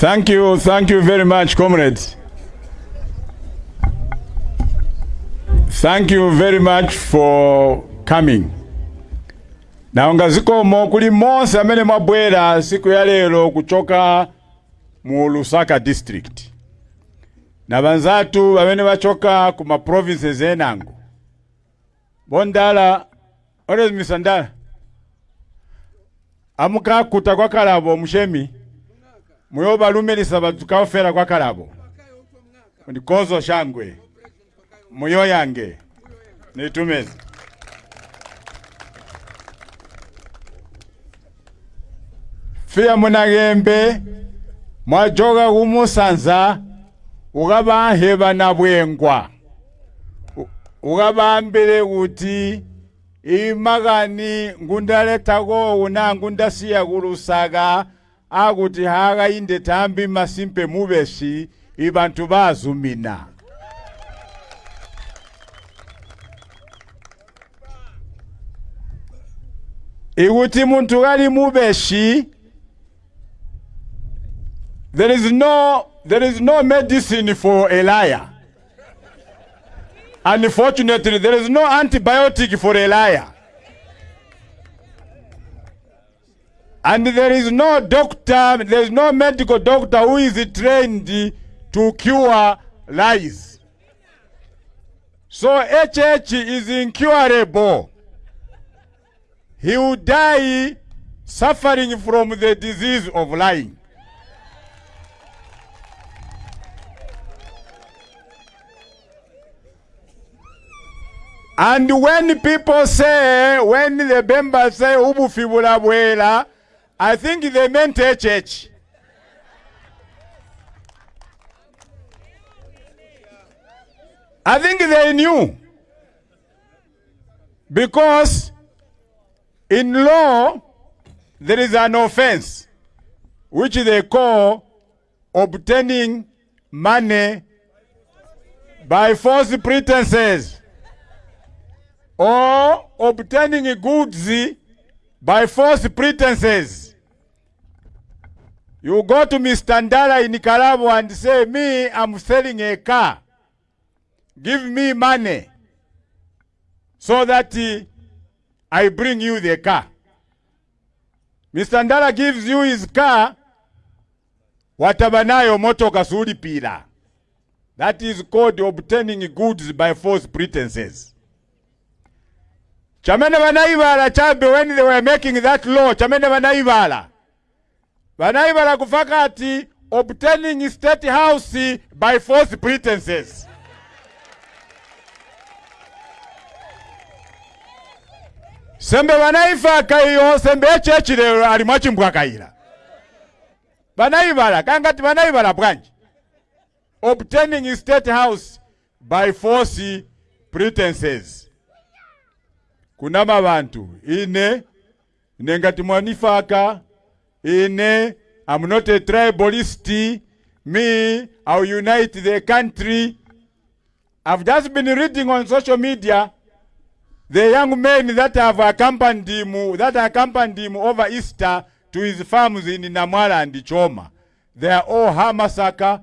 Thank you, thank you very much, comrades. Thank you very much for coming. Naonga zikomo kuli monse amene mwabwera siku ya lero kuchoka mu Lusaka district. Na banzatu amene bachoka ku ma provinces enango. Bondala, ore misandala. Amuka kuta kwa kalabo mushemi. Muyo balumilisa batukafera kwa kalabo. Ndikozo shangwe. Muyo yange. Nitumeze. Fia munagembe mwajoga kumusanza ukabaheba na bwengwa ukabambile kuti imagani ngundaletago una ngundasiya kulusaga akuti hakainde thambi masimpe mubeshi ibantu bazumina ikuti munthu kali mubeshi. There is no there is no medicine for a liar. Unfortunately there is no antibiotic for a liar and there is no doctor there is no medical doctor who is trained to cure lies. So hh is incurable. He will die suffering from the disease of lying. And when people say, when the members say I think they meant a church. I think they knew. Because in law, there is an offense which they call obtaining money by false pretenses or obtaining goods by false pretenses. You go to Mr. Ndala in Kalabo and say, me, I'm selling a car. Give me money so that uh, I bring you the car. Mr. Ndala gives you his car, watabanayo motoka sulipira. That is called obtaining goods by false pretenses. chamene vanayivala chabe when they were making that law chamene vanayivala kufaka ati obtaining state house by false pretenses. Sembe vanayifaka iyo sembe echechi lero ali mwachimbwakayira vanayivala kangati vanayivala bwanji? Obtaining state house by false pretenses. Kunama bantu ine ine ngati mwanifaka ine i'm not a tribalist. Me i'll unite the country. I've just been reading on social media the young men that have accompanied him that accompanied him over easter to his farms in namwala and choma. They are all hamasaka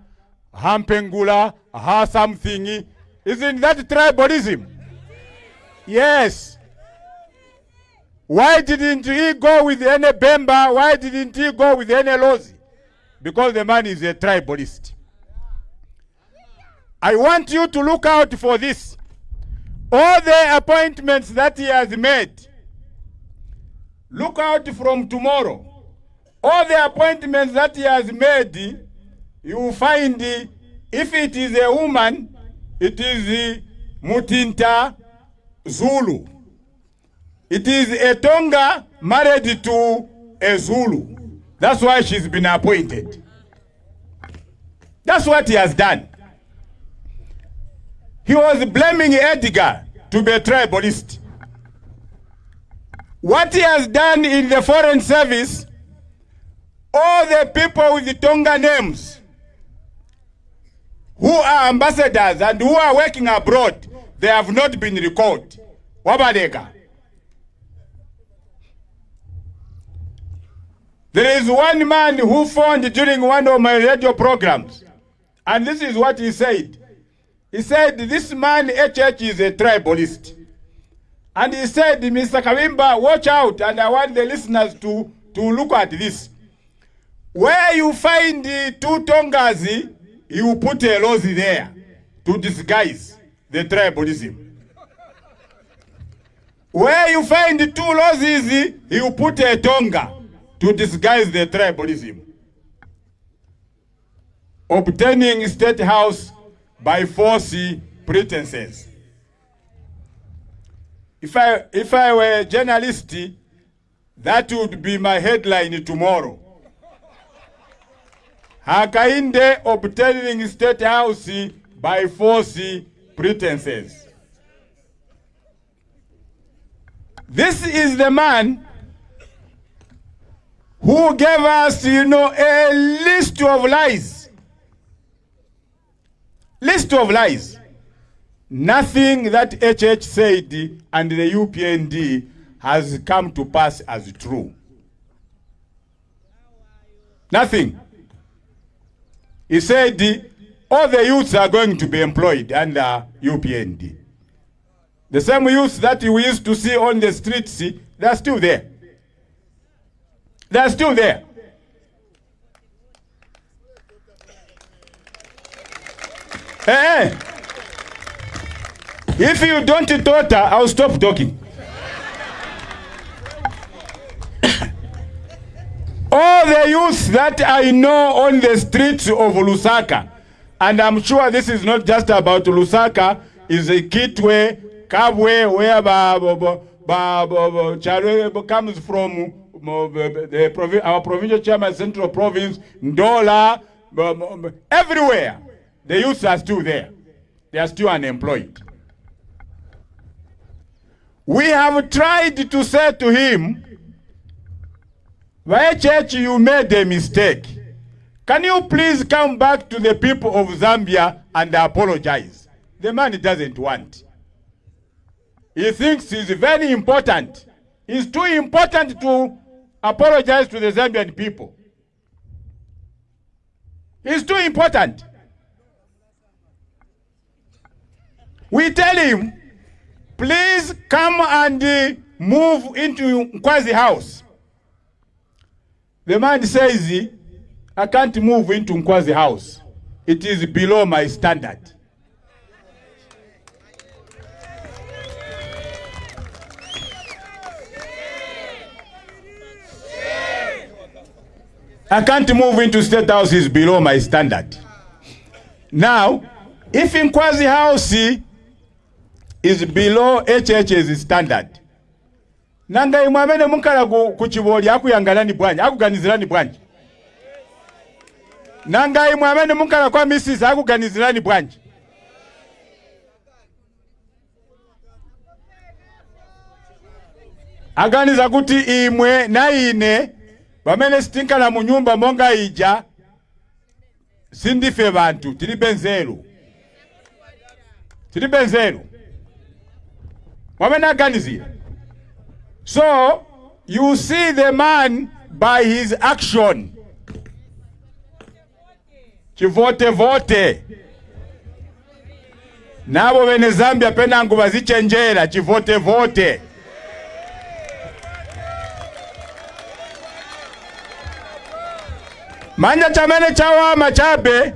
hampengula ha something. Isn't that tribalism? Yes Why didn't he go with any Bemba? Why didn't he go with any Lozi? Because the man is a tribalist. I want you to look out for this. All the appointments that he has made, look out from tomorrow. All the appointments that he has made, you will find if it is a woman, it is Mutinta Zulu. It is a Tonga married to a Zulu. That's why she's been appointed. That's what he has done. He was blaming Edgar to be a tribalist. What he has done in the foreign service, all the people with the Tonga names who are ambassadors and who are working abroad, they have not been recalled. Wabadeka. There is one man who phoned during one of my radio programs, and this is what he said. He said, This man, HH, is a tribalist. And he said, Mr. Kawimba, watch out, and I want the listeners to, to look at this. Where you find the two Tongas, you put a Lozi there to disguise the tribalism. Where you find two Lozis, you put a Tonga to disguise the tribalism. Obtaining state house by force pretenses. If I, if I were a journalist, that would be my headline tomorrow. Hakainde obtaining state house by force pretenses. This is the man who gave us, you know, a list of lies. List of lies. Nothing that HH said and the UPND has come to pass as true. Nothing. He said all the youths are going to be employed under UPND. The same youths that we used to see on the streets, they're still there. They're still there. Hey, hey. If you don't daughter, I'll stop talking. All the youth that I know on the streets of Lusaka, and I'm sure this is not just about Lusaka, is a Kitwe, Kabwe, where ba, ba, ba, ba, ba, ba, Charwe comes from the, the, our provincial chairman, central province, Ndola, everywhere. The youths are still there. They are still unemployed. We have tried to say to him, why church you made a mistake. Can you please come back to the people of Zambia and apologize? The man doesn't want. He thinks he's very important. He's too important to apologize to the Zambian people. It's too important. We tell him, please come and uh, move into Nkwazi house. The man says, I can't move into Nkwazi house. It is below my standard. I can't move into state house is below my standard. Now, if Nkwazi house is below HH's standard, nanga imwe amene munkhala ku, chiboli akuyangalani bwanji akuganizirani bwanji nanga imwe amene munkhala kwa misisi akuganizirani bwanji aganiza kuti imwe na ine pamene sitinkhala mu nyumba monga ija sindife bantu. Tilibe nzeru tilibe nzeru mwamene aganizira So you see the man by his action. Chivote vote. Nabo bene Zambia penangu bazichenjera chivote Manja chamene chawama chabe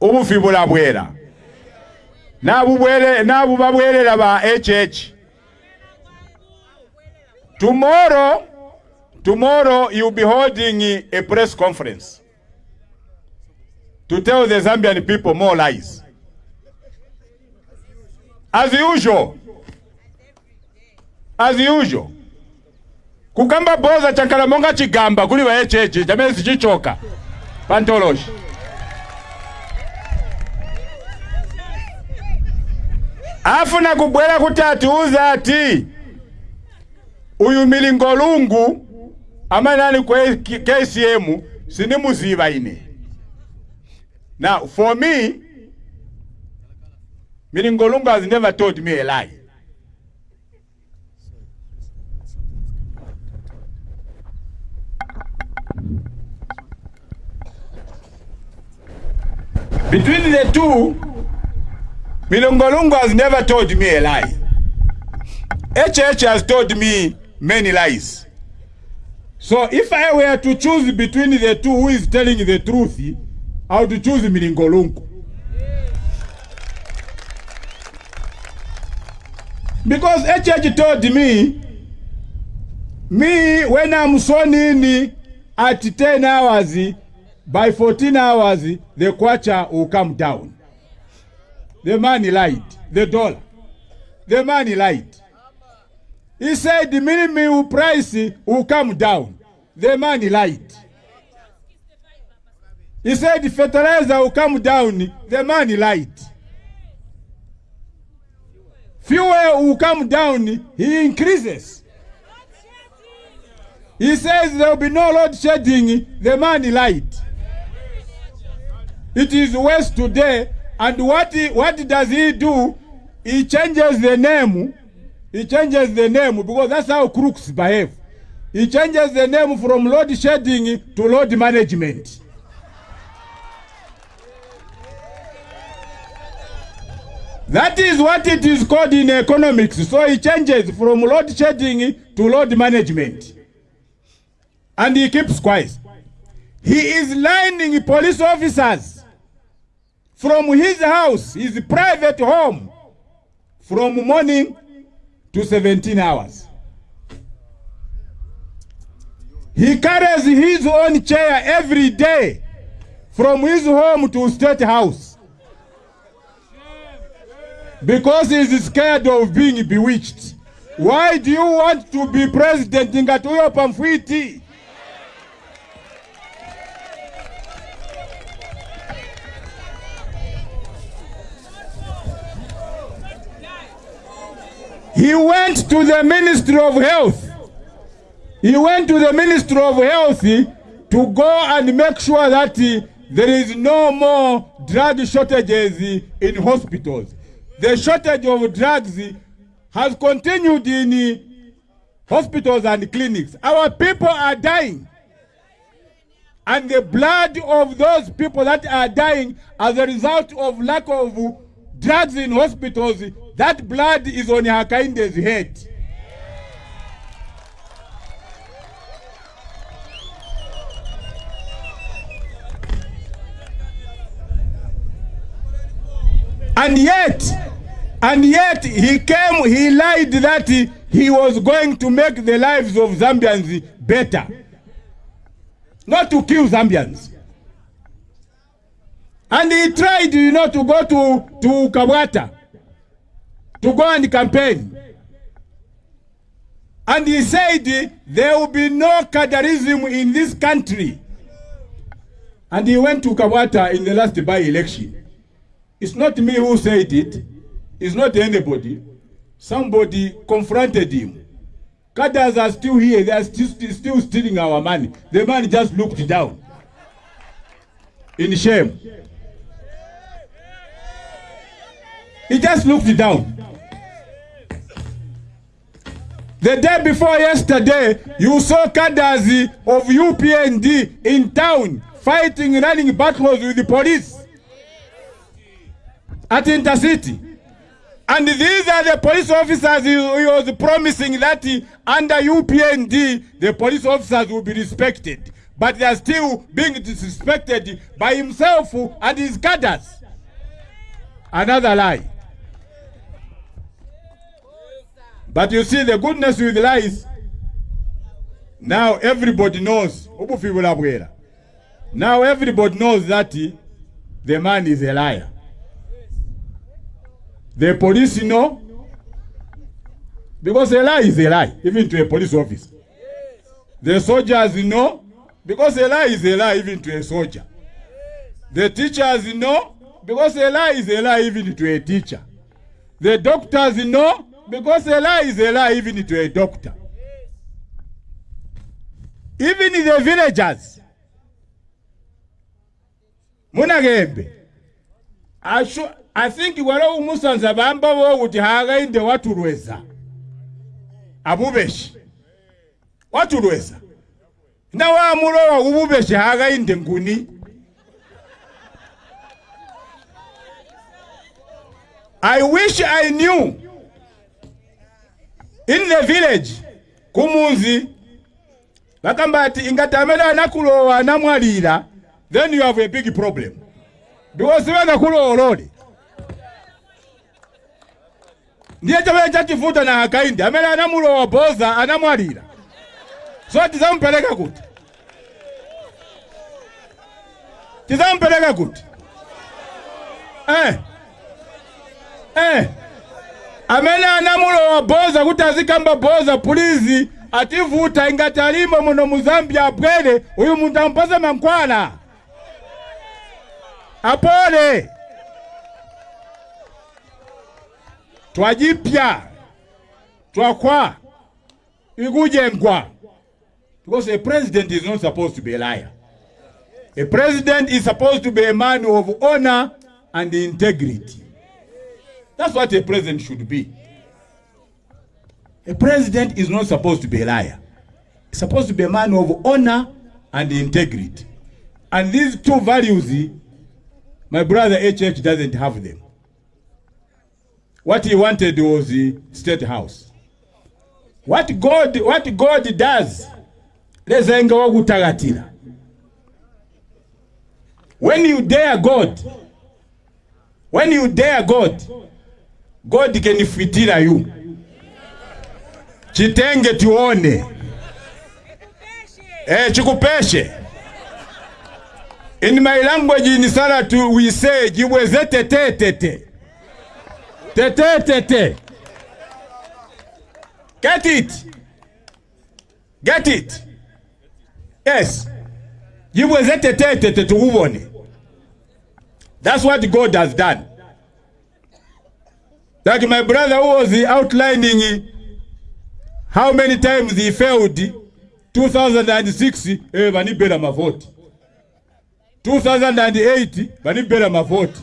ubufi bulabwera. Nabu bwere nabu babwerera ba HH. Tomorrow, tomorrow you'll be holding a press conference to tell the Zambian people more lies. As usual. As usual. Kugamba boza chankalamonga chigamba kuli wa echeche chamene sichichoka. Pantoloshi. Afuna kubwela kuti atiuza ati uyu milingolungu ama nani kwe KCM sinimuziva ine now for me milingolungu has never told me a lie Between the two, Milongolungu has never told me a lie. HH has told me many lies. So if I were to choose between the two who is telling the truth, I would choose Milingolungu. Because HH told me, me when I'm sworn in at 10 hours, by 14 hours, the kwacha will come down. The man lied, the dollar. The man lied. He said the minimum price will come down. The man lied. He said the fertilizer will come down. The man lied. Fuel will come down. He increases. He says there will be no load shedding. The man lied. It is worse today. And what, what does he do? He changes the name. He changes the name because that's how crooks behave. He changes the name from load shedding to load management. That is what it is called in economics. So he changes from load shedding to load management. And he keeps quiet. He is lining police officers from his house, his private home, from morning to 17 hours. He carries his own chair every day from his home to state house because he is scared of being bewitched. Why do you want to be president Ngatuyo Pamfwiti? He went to the Ministry of Health. He went to the Ministry of Health to go and make sure that uh, there is no more drug shortages in hospitals. The shortage of drugs has continued in hospitals and clinics. Our people are dying. And the blood of those people that are dying as a result of lack of drugs in hospitals, that blood is on Hakainde's head. And yet, and yet he came, he lied that he, he was going to make the lives of Zambians better. Not to kill Zambians. And he tried, you know, to go to, to Kabwata, to go and campaign. And he said there will be no cadreism in this country. And he went to Kabwata in the last by-election. It's not me who said it. It's not anybody. Somebody confronted him. Cadres are still here. They are still, still stealing our money. The man just looked down in shame. He just looked it down. The day before yesterday, you saw cadres of UPND in town fighting, running battles with the police at Intercity. And these are the police officers he, was promising that under UPND, the police officers will be respected. But they are still being disrespected by himself and his cadres. Another lie. But you see the goodness with lies. Now everybody knows. Now everybody knows that the man is a liar. The police know. Because a lie is a lie, even to a police officer. The soldiers know. Because a lie is a lie, even to a soldier. The teachers know. Because a lie is a lie, even to a teacher. The doctors know. Because a lie is a lie, even to a doctor. Even the villagers. Munagembe. Sure. I think wala umusanza bamba bo kuti hagainde watulweza abubeshi watulweza na wamulowa ububeshi hagainde nguni I wish I knew in the village kumuzi bakamba ati ingati amene anakulowa anamwalira then you have a big problem. Because sibanakulowolole ndiye chamene chachivuta na akaindi amene anamulowa boza anamwalira so tizamupereka kuti. Tizamupereka kuti. Eh. eh. Amene anamulowa boza kuti azikamba boza pulizi ativuta ingati alimo muno mu zambia abwere uyu munthu ampase mankhwala apole. Twajipya. Twakwa. Ikujengwa. Because a president is not supposed to be a liar. A president is supposed to be a man of honor and integrity that's what a president should be. A president is not supposed to be a liar. He's supposed to be a man of honor and integrity. And these two values my brother hh doesn't have them. What he wanted was the state house. What god what god does when you dare god when you dare god god can fitira you. Chitenge tuone eh chikupeshe. In my language in saratu we say jiweze tete tete tete tete get it. Get it. Yes. Jiweze tete tete tuubone. that's what god has done like my brother who was outlining how many times he failed 2006 eh vanibela mavoti 2008 vanibela mavoti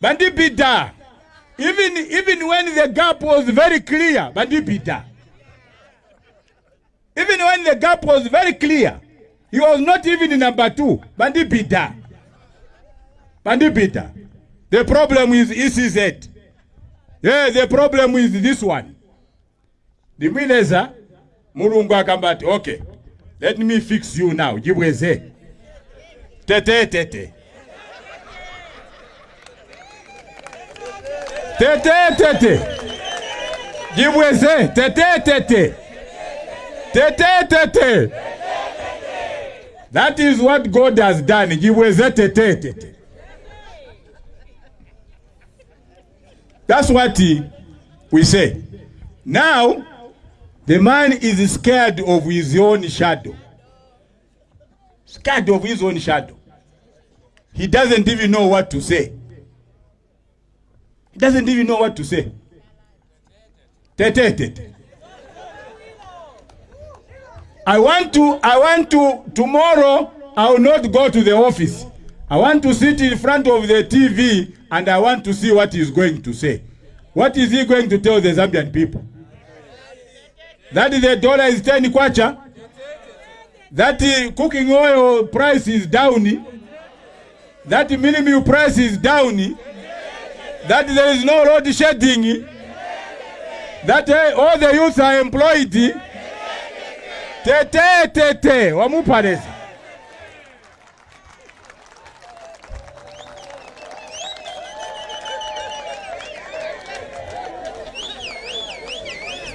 vandibida even even when the gap was very clear vandibida even when the gap was very clear he was not even number two vandibida vandibida the problem is ecz yeah the problem is this one. Ndimwileza mulungu akamba okay. Let me fix you now. Jibweze tete tete. Tete tete. Jibweze tete tete. Tete tete. That is what god has done. Jibweze tete tete that's what he, we say. Now the man is scared of his own shadow. Scared of his own shadow. He doesn't even know what to say. He doesn't even know what to say. Tete tete i want to i want to tomorrow i will not go to the office. I want to sit in front of the tv and i want to see what he is going to say. What is he going to tell the zambian people? That the dollar is 10 kwacha. That uh, cooking oil price is down that the minimum price is down that there is no load shedding. That uh, all the youth are employed. Tete tete wamupaleza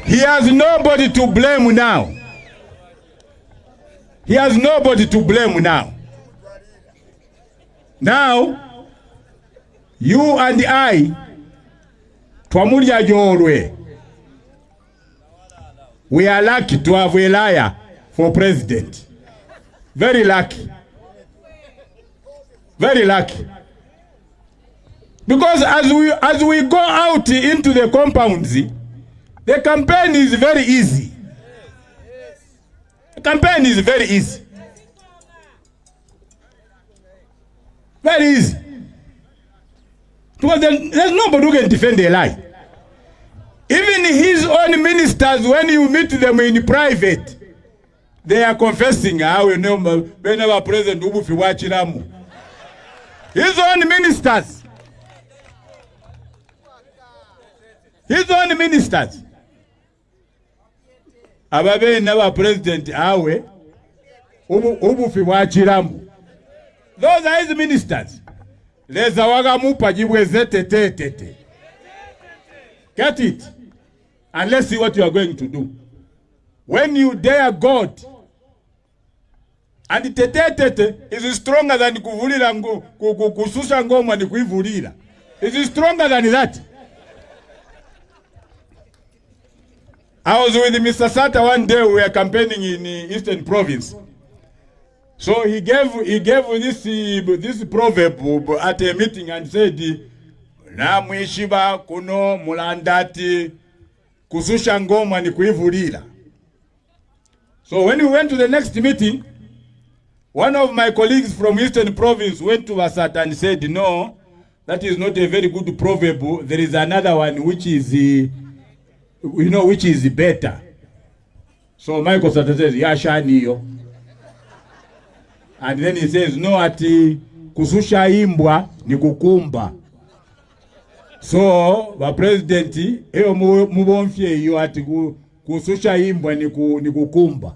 He has nobody to blame now. He has nobody to blame now. Now, you and I, twamulya jolwe. We are lucky to have a liar for president. Very lucky. Very lucky. Because as we as we go out into the compounds, the campaign is very easy. The campaign is very easy. Very easy. Because there's nobody who can defend a lie. Even his own ministers, when you meet them in private, they are confessing ah, how know whenever president ubufi wachiramu. His own ministers. his own ministers ababeeri president awe ubu- ubufi bwakiramu those are his ministers. Leza wagamupa te tetetete get it? And let's see what you are going to do. When you dare god and tetetete is stronger than kuvulira ngo- ku- ku- kususa ngoma ni kuivulira. Is stronger than that I was with Mr. Sata one day. We were campaigning in uh, Eastern Province. So he gave he gave this uh, this proverb uh, at a meeting and said, "Na mwishiba kuno mulandati kususha ngoma ni kuivulira." So when we went to the next meeting, one of my colleagues from Eastern Province went to Vasata and said, "No, that is not a very good proverb. There is another one which is." We know which is better. So Michael Sata says, yashaniyo. And then he says, no, ati kususha imbwa ni kukumba. So, ba president, mu- mubomfye iyo ati kususha imbwa ni, ku, ni kukumba.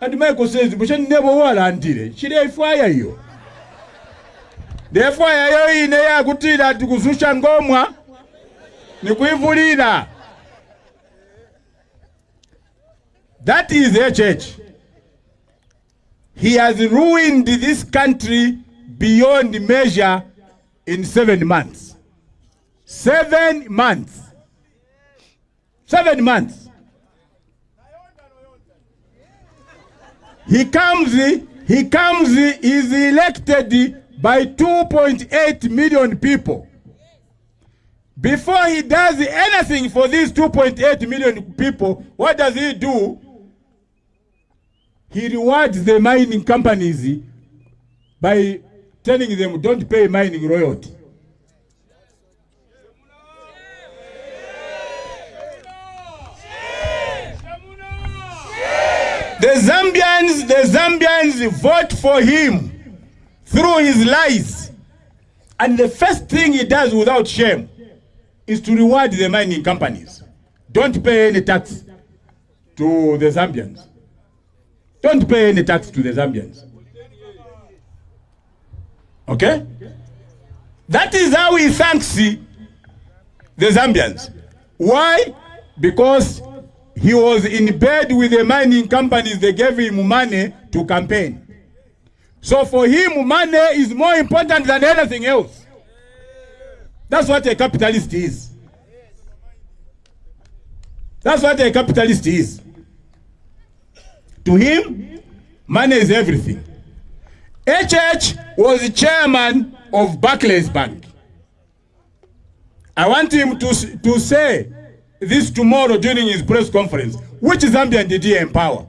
And Michael says, bushani nebo wala antire, shire ifwaya iyo. Defwaya yo ine ya kutira ati kususha ngomwa ni kuivulira. That is HH. He has ruined this country beyond measure in seven months. Seven months. Seven months. He comes, he comes, is elected by 2.8 million people. Before he does anything for these 2.8 million people, what does he do? He rewards the mining companies by telling them don't pay mining royalty. The Zambians, the Zambians vote for him through his lies. And the first thing he does without shame is to reward the mining companies. Don't pay any tax to the Zambians. Don't pay any tax to the Zambians. Okay? That is how he thanks the Zambians. Why? Because he was in bed with the mining companies, they gave him money to campaign. So for him, money is more important than anything else. That's what a capitalist is. That's what a capitalist is. To him, money is everything. HH was chairman of Barclays Bank. I want him to, to say this tomorrow during his press conference. Which Zambian did he empower?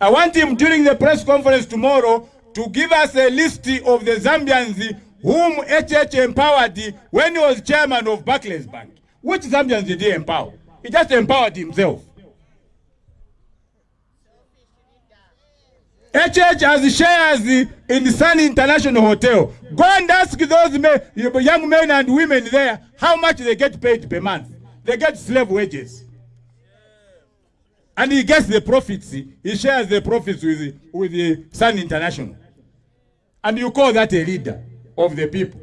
I want him during the press conference tomorrow to give us a list of the Zambians whom HH empowered when he was chairman of Barclays Bank. Which Zambians did he empower? He just empowered himself. HH has shares in the Sun International Hotel. Go and ask those men, young men and women there how much they get paid per month. They get slave wages. And he gets the profits. He shares the profits with, with the Sun International. And you call that a leader of the people.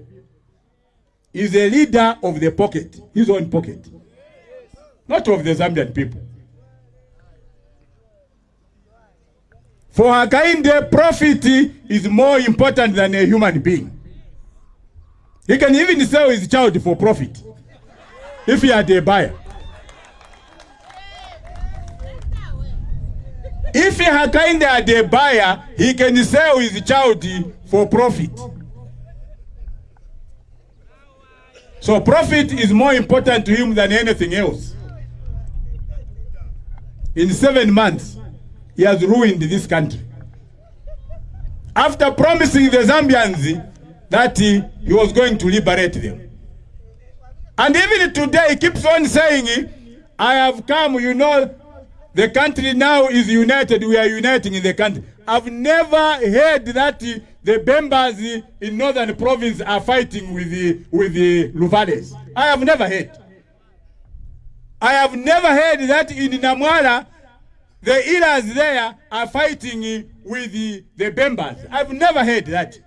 He's a leader of the pocket, his own pocket, not of the Zambian people. For Hakainde, profit is more important than a human being. He can even sell his child for profit if he had a buyer. If Hakainde had a buyer, he can sell his child for profit. So profit is more important to him than anything else. In seven months, he has ruined this country. After promising the Zambians that he, he was going to liberate them. And even today, he keeps on saying, I have come, you know, the country now is united. We are uniting in the country. I've never heard that the, Bembas in northern province are fighting with the, with the Luvales. I have never heard. I have never heard that in Namwala, the Ilas there are fighting with the, the Bembas. I've never heard that.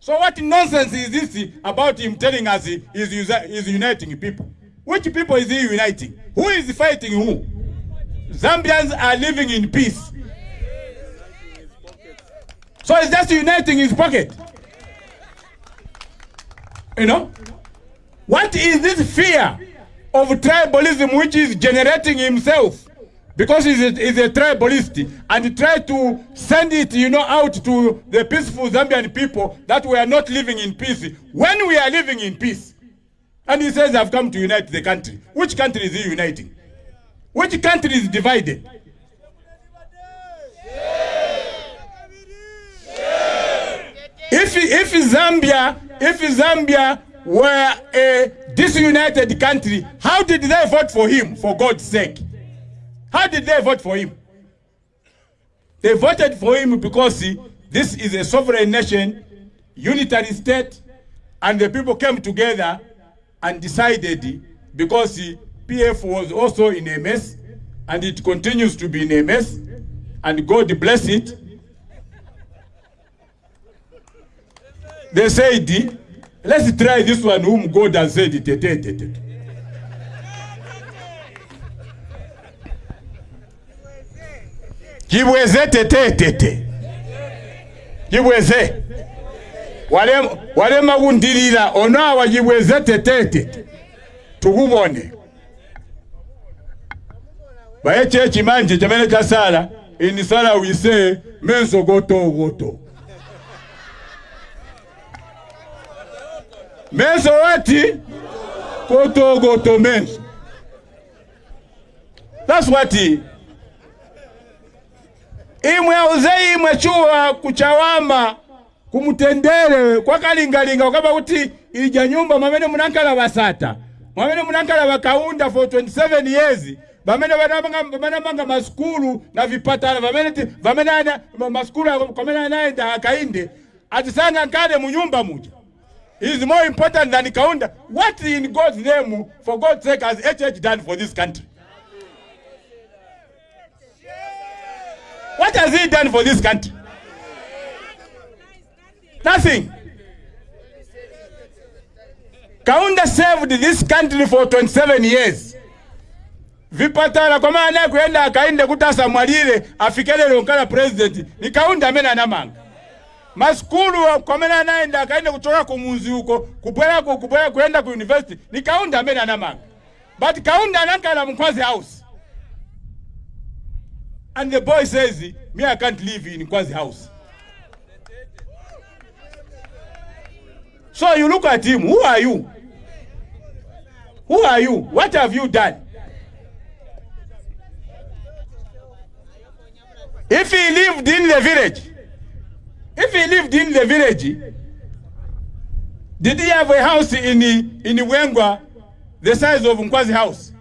So what nonsense is this about him telling us he is is uniting people? Which people is he uniting? Who is fighting who? Zambians are living in peace. So it's just uniting his pocket. You know? What is this fear of tribalism which is generating himself? Because he's a, a tribalist and try to send it, you know, out to the peaceful Zambian people that we are not living in peace when we are living in peace. And he says, I've come to unite the country. Which country is he uniting? Which country is divided? If, if Zambia, if Zambia were a disunited country, how did they vote for him, for God's sake? How did they vote for him? They voted for him because see, this is a sovereign nation, unitary state, and the people came together and decided because see, PF was also in a mess, and it continues to be in a mess, and God bless it. They said, let's try this one whom God has said, tete, tete. Jibweze tete tete. Jibweze. Wale wale magundirira ono awa jibweze tete tete. Tukubone. Baye chechi manje chamene kasala in sala we say menso goto goto. Menso wati goto goto menso. That's what he imwe auze imwe chuwa kuchawama kumutendere kwakalingalinga ukaba kuti ija nyumba mwamene munankala basata mwamene munankala bakaunda for 27 years bamene banamanga masukulu na vipatala ana maskulu kwamene anaenda akainde atisanga nkale mu nyumba muja. Is more important than kaunda. What in God's name for God's sake has HH done for this country What has he done for this country? Nothing. Kaunda served this country for 27 years. Vipatala kwa maana kuenda akainde kutasa mwalile afikele lonkala president ni Kaunda amene anamanga. Maskulu kwa maana anaenda akaenda kutoka kumunzi huko kupwela kupwela kuenda ku university ni Kaunda amene anamanga. But Kaunda anankala mkwazi house. And the boy says, me, I can't live in Kwazi house. So you look at him, who are you? Who are you? What have you done? If he lived in the village, if he lived in the village, did he have a house in, in Bweengwa the size of Nkwazi house?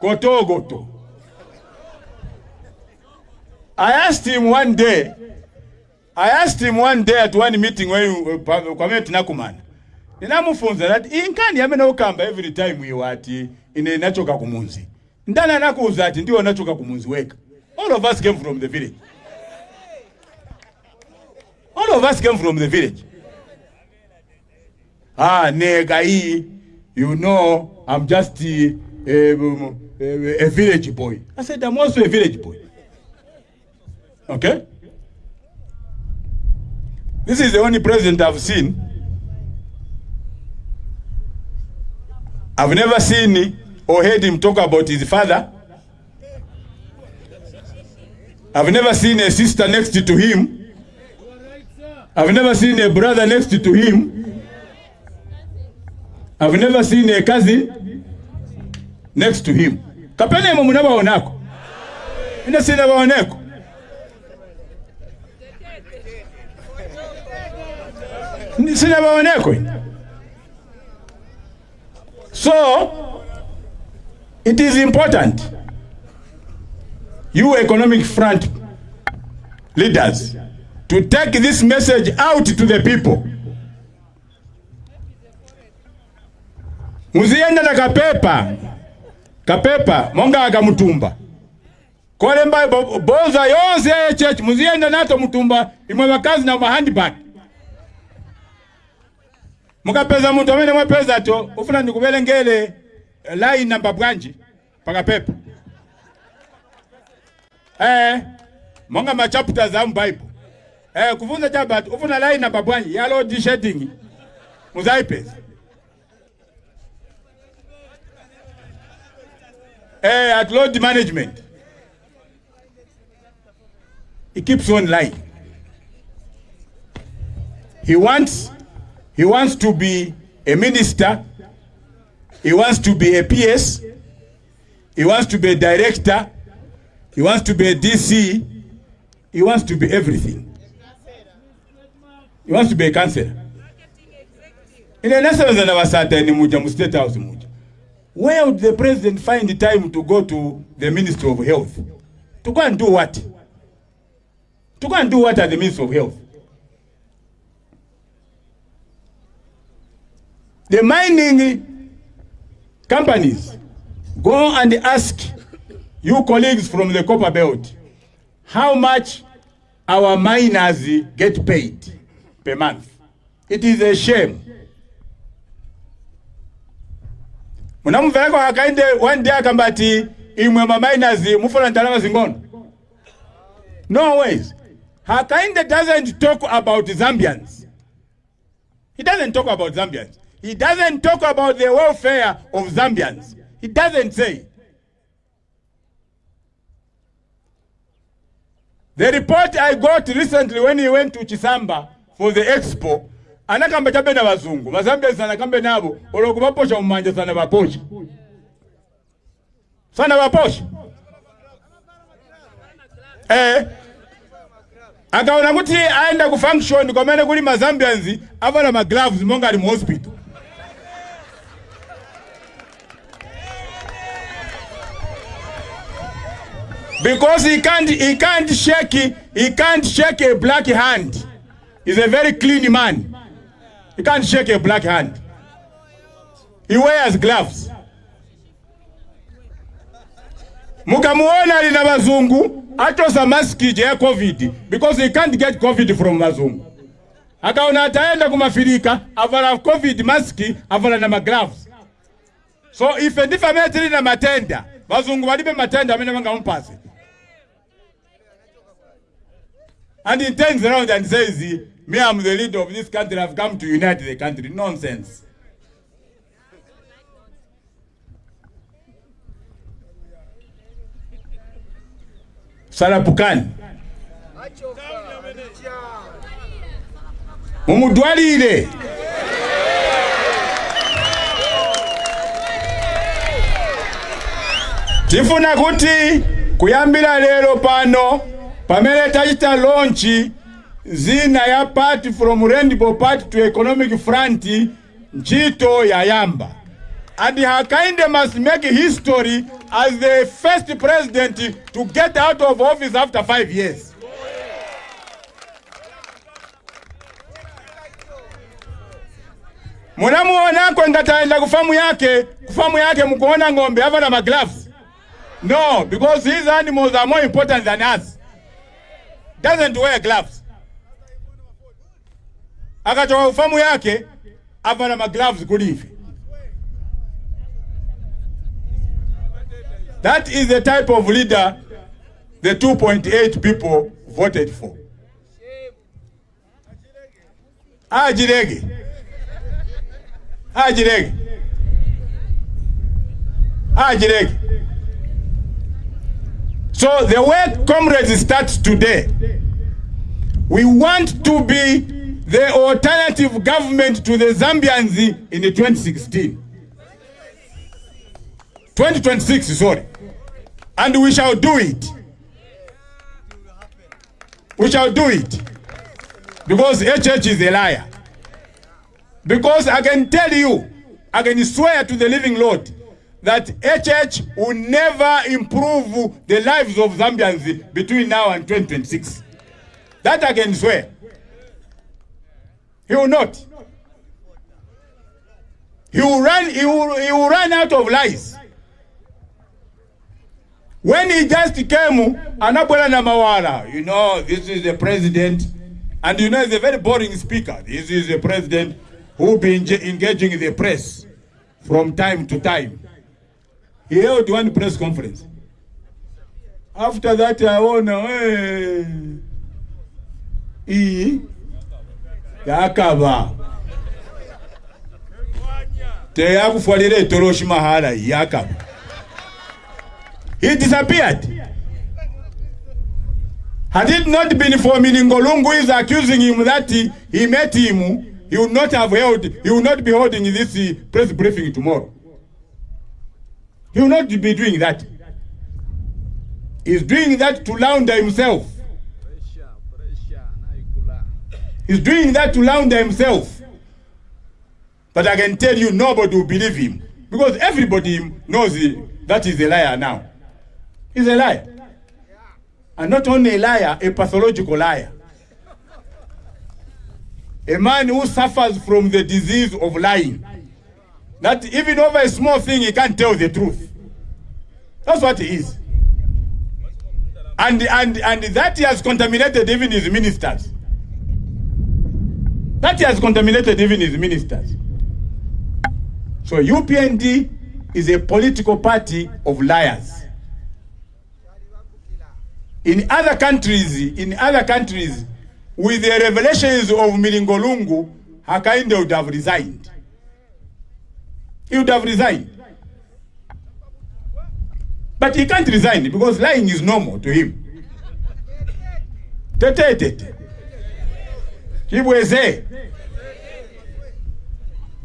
Goto goto. I asked him one day, I asked him one day at one meeting when kwame tunakumana. Ninamufunza that inkani yamene ukamba every time you ati ine nachoka kumunzi. Ndana nakuuza ati ndiwo nachoka kumunzi weka. All of us came from the village. All of us came from the village. Ah, nega hii, you know, I'm just uh, Eh, a, eh, eh, a village boy. I said, I'm also a village boy. Okay? This is the only president I've seen. I've never seen or heard him talk about his father. I've never seen a sister next to him. I've never seen a brother next to him. I've never seen a cousin next to him. kapenemo munabaonako. Ina sina baoneko. Sina baoneko. So it is important you economic front leaders to take this message out to the people muzienda na kapepa kapepa monga akamutumba kole mba bo- boza yonse ya church muziyenda nato mutumba imwe bakazi na mahandbag mukapeza muntu amene mwapeza to ufuna ndikubelengele line namba bwanji? Pakapepa eh monga ma chapters a bible. Eh kufunza chabatu ufuna line namba bwanji? Ya load shedding. Muzaipeza eh at load management. He keeps on lying. He wants he wants to be a minister. He wants to be a ps he wants to be a director. He wants to be a dc he wants to be everything. He wants to be a counselor ine muja mu state house where would the president find the time to go to the ministry of health? To go and do what? To go and do what at the ministry of health? The mining companies go and ask you colleagues from the copper belt how much our miners get paid per month. It is a shame munamumvereko akainde one day akamba imwe maminers mufuna ndalama zingono. No ways. Hakainde doesn't talk about zambians. He doesn't talk about zambians. He doesn't talk about the welfare of zambians. He doesn't say. The report i got recently when he went to chisamba for the expo anakamba chabe na bazungu. Mazambians anakambe nabo. Olwoku kubaposha mumanja sana baposha sana baposha eh. Akaona kuti aenda ku function kwamene kuli mazambians avala magloves monga ali mu hospital. Because he can't he can't shake he can't shake a black hand. He's a very clean man he can't shake a black hand. He wears gloves. Mukamuona ali na atosa maski ya covid because he can't get covid from bazungu akaona ataenda kumafirika avala covid maski avala na magloves so ife ndife amene tili na matenda bazungu balibe matenda amene bangamupase and he turns around and says me i'm the leader of this country. I've come to unite the country. Nonsense. Salapukani mumudwalire tifuna kuti kuyambira lero pano pamene tachita launch zina ya party from rainbow party to economic front ntchito yayamba and hakainde must make history as the first president to get out of office after five years. Munamuonako ngataenda kufamu yake kufamu yake mukuona ng'ombe avala maglavu. No because these animals are more important than us doesn't wear gloves. Akachoka kufamu yake avala magloves kulivi that is the type of leader the 2.8 people voted for. Ajirege. Ajirege. Ajirege so the work comrades starts today. We want to be the alternative government to the zambians in 2016 2026 sorry. And we shall do it. We shall do it. Because HH is a liar. Because I can tell you I can swear to the living Lord that HH will never improve the lives of Zambians between now and 2026 that I can swear he will not he will run, he will, he will run out of lies. When he just came, anabwela na mawala, you know, this is the president, and you know, he's a very boring speaker. This is the president who be enga- engaging the press from time to time. He held one press conference. After that, I won. hey, iyi yakaba teyakufwalira etoroshi mahala yakaba he disappeared had it not been for Miningolungu is accusing him that he, he met him he would not have held he would not be holding this press briefing tomorrow he will not be doing that he's doing that to launder himself. He's doing that to launder himself. But I can tell you, nobody will believe him. Because everybody knows he- that he's a liar now. He's a liar. And not only a liar, a pathological liar. A man who suffers from the disease of lying. That even over a small thing, he can't tell the truth. That's what he is. And, and, and that he has contaminated even his ministers. That he has contaminated even his ministers. So UPND is a political party of liars. In other countries, in other countries, with the revelations of Milingo Lungu, Hakainde would have resigned. He would have resigned. But he can't resign because lying is normal to him.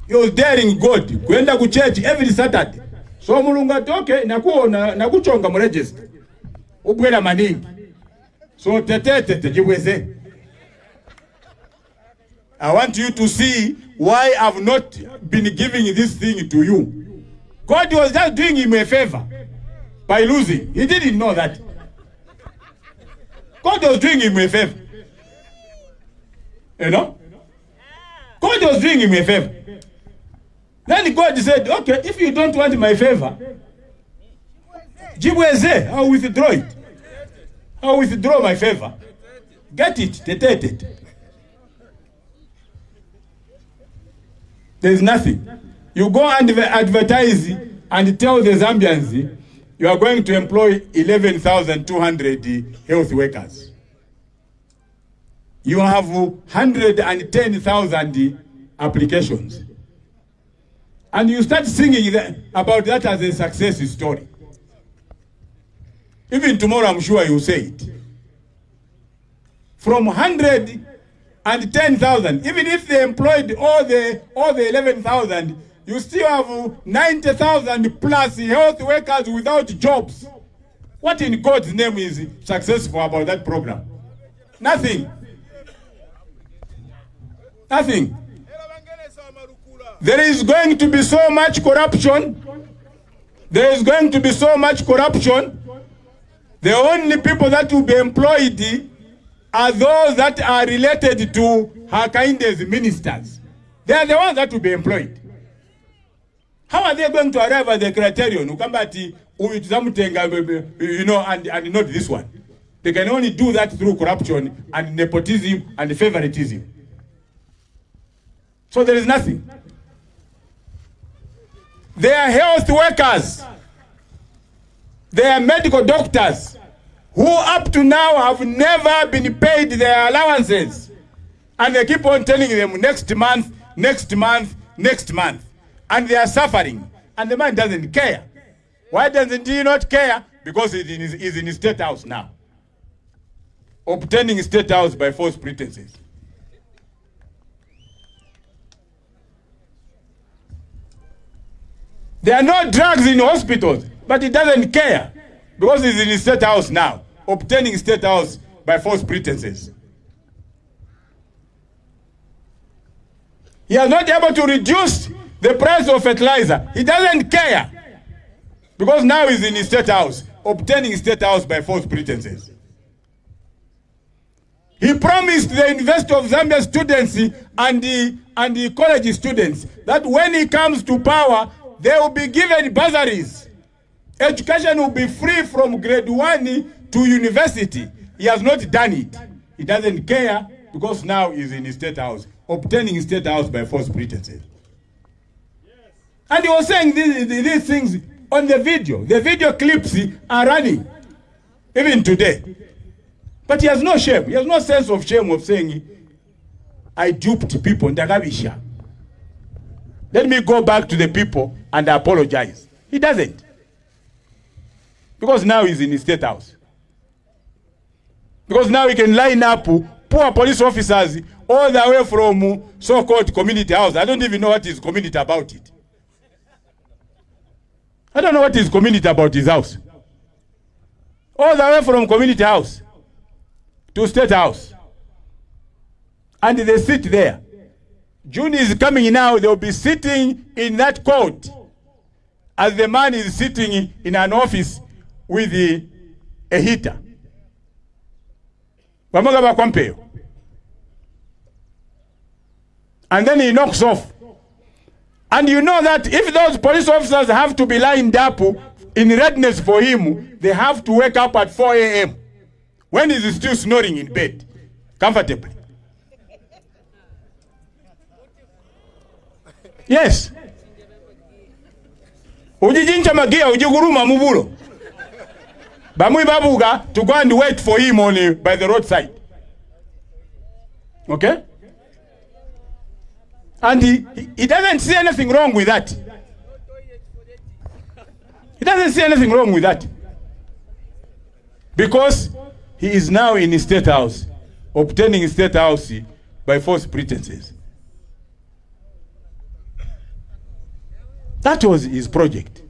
He was daring God kwenda ku church every Saturday. So mulungu atoke nakuona nakuchonga mu register. Ubwera maningi. So tete tete chibweze. I want you to see why I've not been giving this thing to you. God was just doing him a favor by losing. He didn't know that. God was doing him a favor. You know? God was doing him a favor. Then God said, okay, if you don't want my favor, Jibweze, I'll withdraw it. I'll withdraw my favor. Get it, tete tete. There's nothing. You go and advertise and tell the Zambians you are going to employ 11,200 health workers. You have 110,000 applications. And you start singing that, about that as a success story. Even tomorrow, I'm sure you say it. From 110,000, even if they employed all the, all the 11,000, you still have 90,000 plus health workers without jobs. What in God's name is successful about that program? Nothing. Nothing. There is going to be so much corruption. There is going to be so much corruption. The only people that will be employed are those that are related to Hakainde's ministers. They are the ones that will be employed. How are they going to arrive at the criterion? You know, and, and not this one. They can only do that through corruption and nepotism and favoritism. So there is nothing. They are health workers. They are medical doctors who up to now have never been paid their allowances. And they keep on telling them next month, next month, next month. And they are suffering. And the man doesn't care. Why doesn't he not care? Because his, he's in his state house now. Obtaining state house by false pretenses. There are no drugs in hospitals, but he doesn't care because he's in his state house now, obtaining state house by false pretenses. He has not able to reduce the price of fertilizer. He doesn't care because now he's in his state house, obtaining state house by false pretenses. He promised the University of Zambia students and the, and the college students that when he comes to power, they will be given bursaries. Education will be free from grade one to university. He has not done it. He doesn't care because now he's in the state house, obtaining state house by false pretenses. And he was saying these, these things on the video. The video clips are running, even today. But he has no shame. He has no sense of shame of saying, I duped people. in Ndakabisha. Let me go back to the people and apologize. He doesn't. Because now he's in the state house. Because now he can line up poor police officers all the way from so-called community house. I don't even know what is community about it. I don't know what is community about his house. All the way from community house to state house. And they sit there. June is coming now, they'll be sitting in that court as the man is sitting in an office with the, a heater. And then he knocks off. And you know that if those police officers have to be lined up in readiness for him, they have to wake up at 4 a.m. when he's still snoring in bed comfortably. Yes. Ujijincha magia ujiguruma mubulo. Bamui babuga to go and wait for him only eh, by the roadside. Okay? And he, he, doesn't see anything wrong with that. He doesn't see anything wrong with that. Because he is now in his state house, obtaining his state house by false pretenses. That was his project.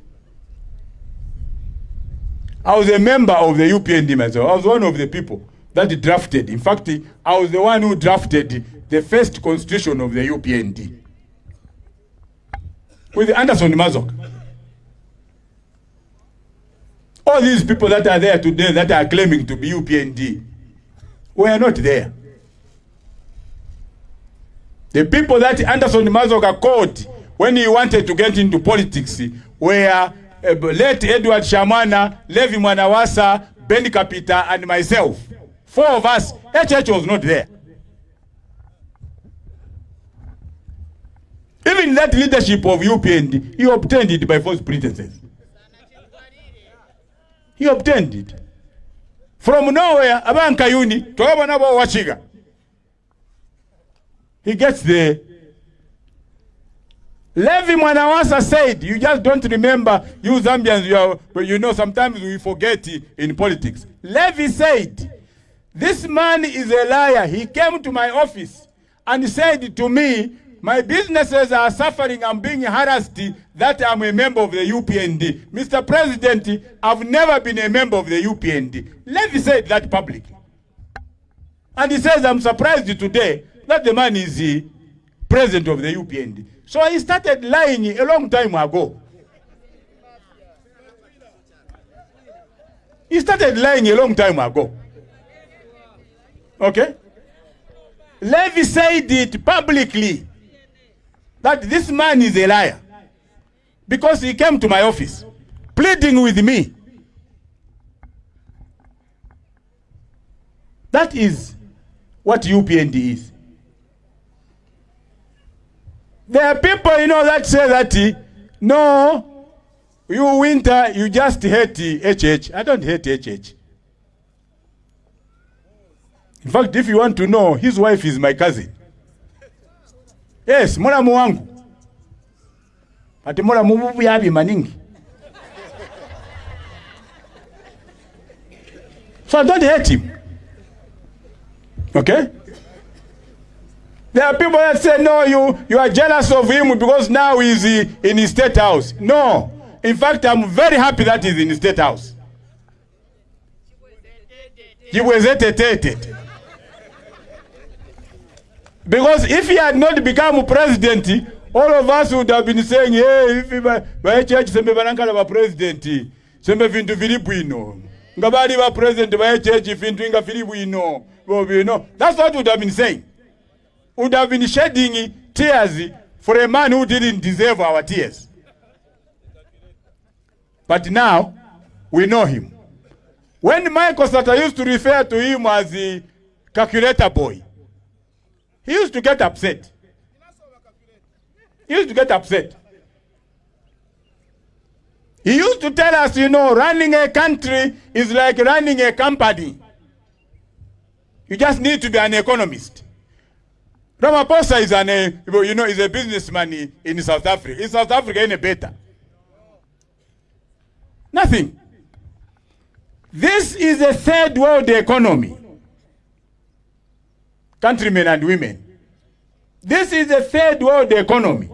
I was a member of the UPND myself. I was one of the people that drafted. In fact, I was the one who drafted the first constitution of the UPND with Anderson Mazoka. All these people that are there today that are claiming to be UPND were not there. The people that Anderson Mazoka called when he wanted to get into politics were uh, late Edward Shamwana, Levy Mwanawasa, Ben Kapita, and myself. Four of us. HH was not there. Even that leadership of UPND, he obtained it by false pretenses. He obtained it. From nowhere, abankayuni, twabona bo wachiga. He gets there. Levy Mwanawasa said, you just don't remember, you Zambians, you, are, you know sometimes we forget in politics. Levy said, this man is a liar. He came to my office and said to me, my businesses are suffering, I'm being harassed, that I'm a member of the UPND. Mr. President, I've never been a member of the UPND. Levy said that publicly. And he says, I'm surprised today that the man is the president of the UPND. So he started lying a long time ago. He started lying a long time ago. Okay? Levy said it publicly that this man is a liar because he came to my office pleading with me. That is what UPND is. There are people, you know, that say that, no, you winter, you just hate HH. I don't hate HH. In fact, if you want to know, his wife is my cousin. Yes, mulamu wangu. Ati mulamu yabi maningi. So I don't hate him. Okay? There are people that say, no, you, you are jealous of him because now he's in his state house. No. In fact, I'm very happy that he's in his state house. He was hesitated. Because if he had not become president, all of us would have been saying, hey, if church sembe banankala ba president, sembe vintu vili bwino. Nga bali ba president ba church vintu inga vili bwino. know, that's what we would have been saying. Would have been shedding tears for a man who didn't deserve our tears. But now we know him. When Michael Sata used to refer to him as the calculator boy, he used to get upset. He used to get upset. He used to tell us, you know, running a country is like running a company. You just need to be an economist. Ramaphosa is an, uh, you know, is a businessman in- in South Africa. In South Africa, any better? Nothing. This is a third world economy. Countrymen and women. This is a third world economy.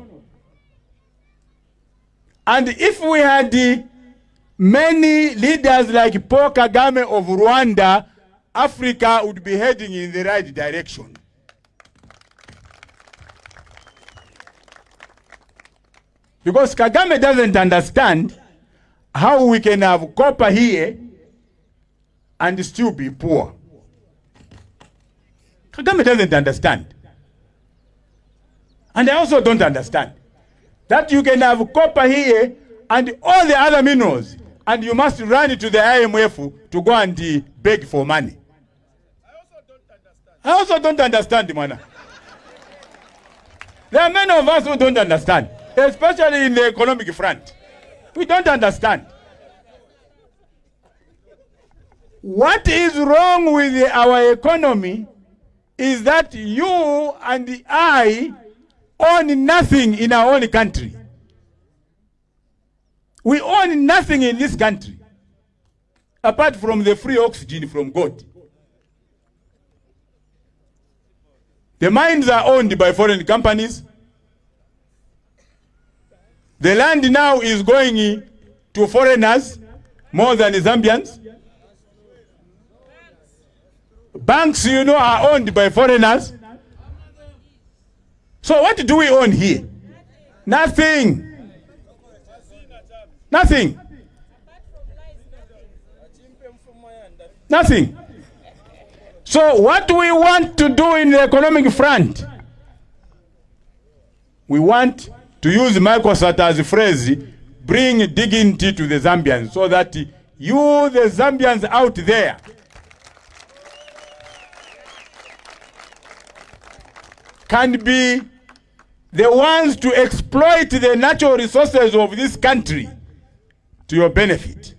And if we had many leaders like Paul Kagame of Rwanda, Africa would be heading in the right direction. Because Kagame doesn't understand how we can have copper here and still be poor. Kagame doesn't understand. And I also don't understand that you can have copper here and all the other minerals, and you must run to the IMF to go and beg for money. I also don't understand, man. There are many of us who don't understand, especially in the economic front. We don't understand. What is wrong with our economy is that you and I own nothing in our own country. We own nothing in this country apart from the free oxygen from God. The mines are owned by foreign companies. The land now is going to foreigners more than Zambians. Banks, you know, are owned by foreigners. So what do we own here? Nothing. Nothing. Nothing. So what we want to do in the economic front, we want to use Michael Sata's phrase, bring dignity to the Zambians so that you, the Zambians out there, can be the ones to exploit the natural resources of this country to your benefit.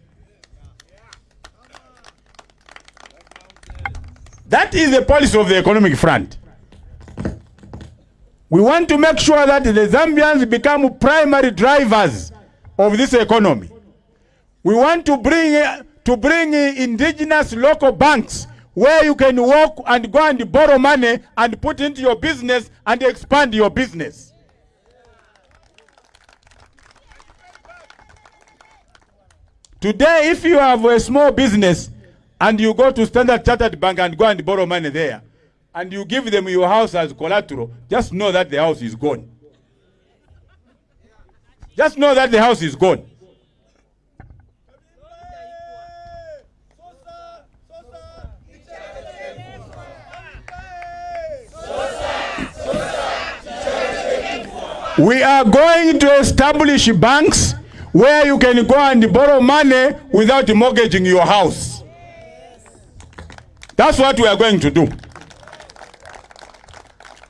That is the policy of the economic front. We want to make sure that the Zambians become primary drivers of this economy. We want to bring to bring indigenous local banks where you can walk and go and borrow money and put into your business and expand your business. Today, if you have a small business and you go to Standard Chartered Bank and go and borrow money there, and you give them your house as collateral, just know that the house is gone. Just know that the house is gone. We are going to establish banks where you can go and borrow money without mortgaging your house. That's what we are going to do.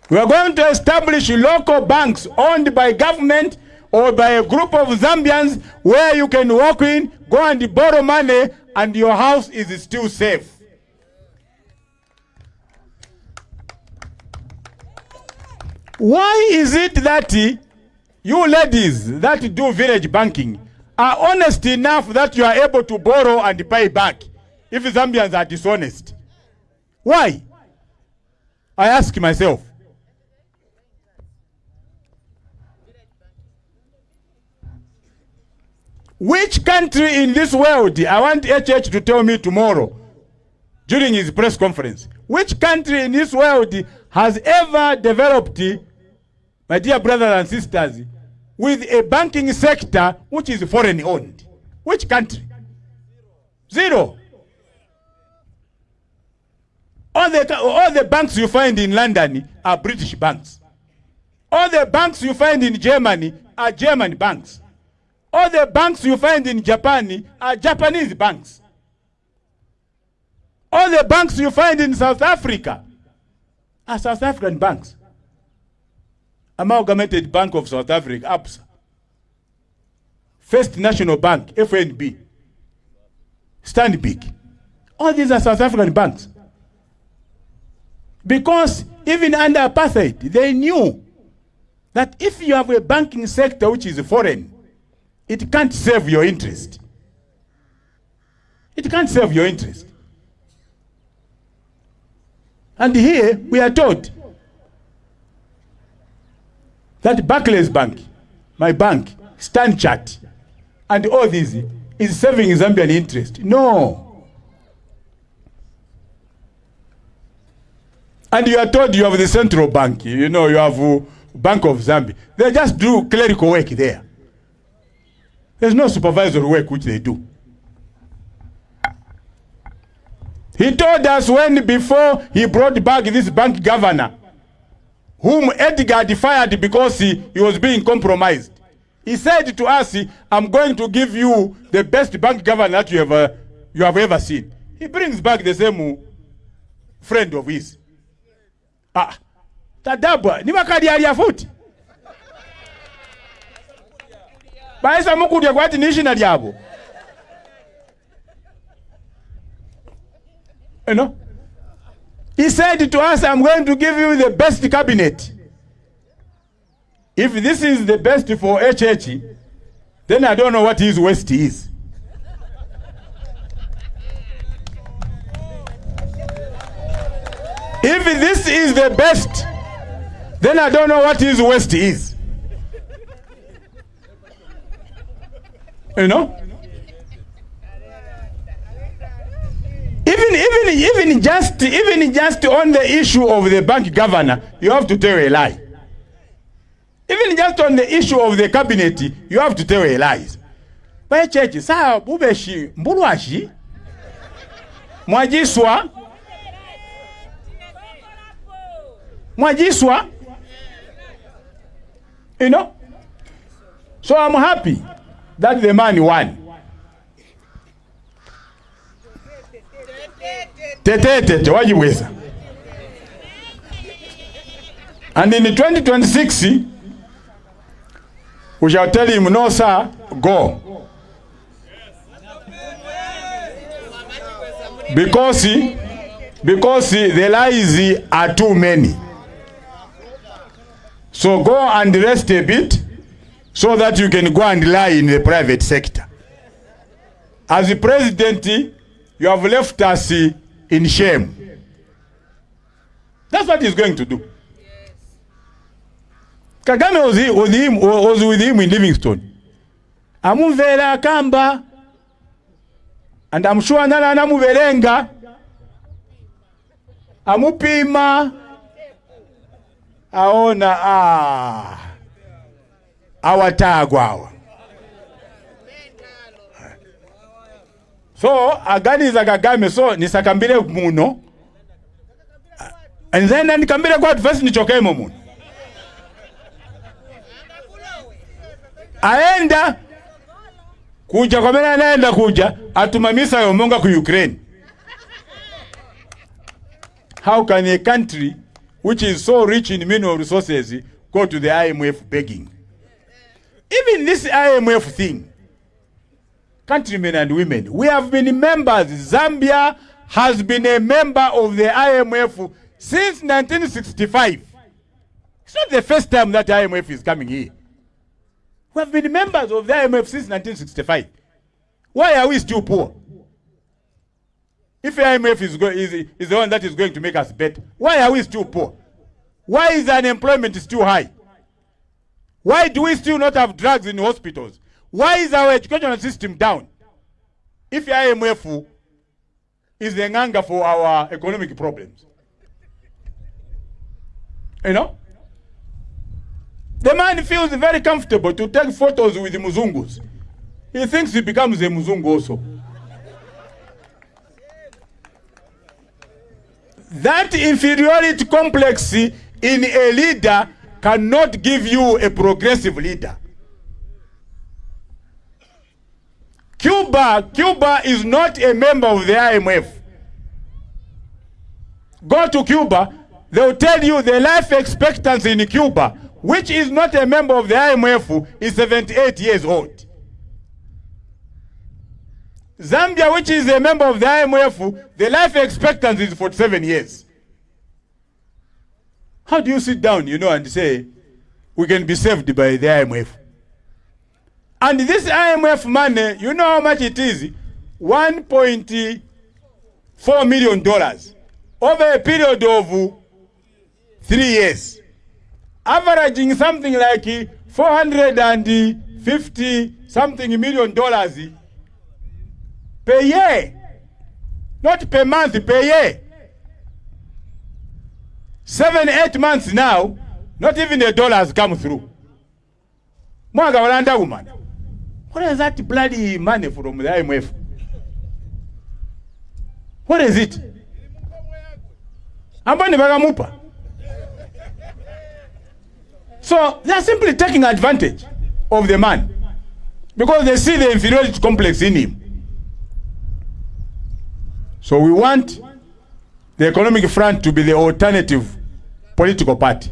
We are going to establish local banks owned by government or by a group of Zambians where you can walk in, go and borrow money, and your house is still safe. Why is it that you ladies that do village banking are honest enough that you are able to borrow and pay back if Zambians are dishonest? Why? I ask myself. Which country in this world, I want HH to tell me tomorrow during his press conference, which country in this world has ever developed, my dear brothers and sisters, with a banking sector which is foreign owned? Which country? Zero. All the, all the banks you find in London are British banks. All the banks you find in Germany are German banks. All the banks you find in Japan are Japanese banks. All the banks you find in South Africa are South African banks. Amalgamated Bank of South Africa, ABSA. First National Bank, FNB. Stanbic. All these are South African banks. Because even under apartheid, they knew that if you have a banking sector which is foreign, it can't serve your interest. It can't serve your interest. And here we are told that Barclays Bank, my bank, Stanchart, and all these is serving Zambian interest. No. And you are told you have the central bank, you know, you have uh, Bank of Zambia. They just do clerical work there. There's no supervisory work which they do. He told us when before he brought back this bank governor, whom Edgar defied because he, he was being compromised. He said to us, I'm going to give you the best bank governor that you have, uh, you have ever seen. He brings back the same uh, friend of his. Ah, tadabwa ni bakalyalya futi bayisa mukudya kwati nishina lyabo you know? He said to us, I'm going to give you the best cabinet. If this is the best for HH, then I don't know what his West is. If this is the best, then I don't know what his West is. You know? Even, even, even just, even just on the issue of the bank governor, you have to tell a lie. Even just on the issue of the cabinet, you have to tell a lie. Church, saa bubeshi mbulwashi mwajiswa mwajiswa you know? So i'm happy that the man won tetetete wajiweza and in 2026 we shall tell him no sir go. Because because the lies are too many. So go and rest a bit so that you can go and lie in the private sector. As president you have left us in shame. That's what he's going to do. Kagame was, was, him, was with him in livingstone. Amumvera kamba and I'm sure nana anamuberenga amupima aona ah, awatagwa awa so aganiza kagame so nisakambire muno. And then nikambire kwatu fesi nichokemo muno. Aenda kuja kwamene anaenda kuja atuma misa yomonga ku ukraine. How can a country which is so rich in mineral resources go to the imf begging? Even this imf thing countrymen and women we have been members zambia has been a member of the imf since 1965 it's not the first time that imf is coming here we have been members of the IMF since 1965. Why are we still poor? If IMF is, is, is the one that is going to make us better, why are we still poor? Why is unemployment still high? Why do we still not have drugs in hospitals? Why is our educational system down? If IMF is the anger for our economic problems. You know? The man feels very comfortable to take photos with the Muzungus. He thinks he becomes a Muzungu also. that inferiority complex in a leader cannot give you a progressive leader. Cuba, Cuba is not a member of the IMF. Go to Cuba, they'll tell you the life expectancy in Cuba, which is not a member of the IMF, is 78 years old. Zambia, which is a member of the IMF, the life expectancy is 47 years. How do you sit down, you know, and say, we can be saved by the IMF? And this IMF money, you know how much it is? 1.4 million dollars over a period of three years. Averaging something like 450 something million dollars per year. Not per month, per year. Seven, eight months now, not even a dollar has come through. Mwaga walanda woman. What is that bloody money from the IMF? What is it? Ambani bagamupa. So they are simply taking advantage of the man because they see the inferiority complex in him. So we want the economic front to be the alternative political party.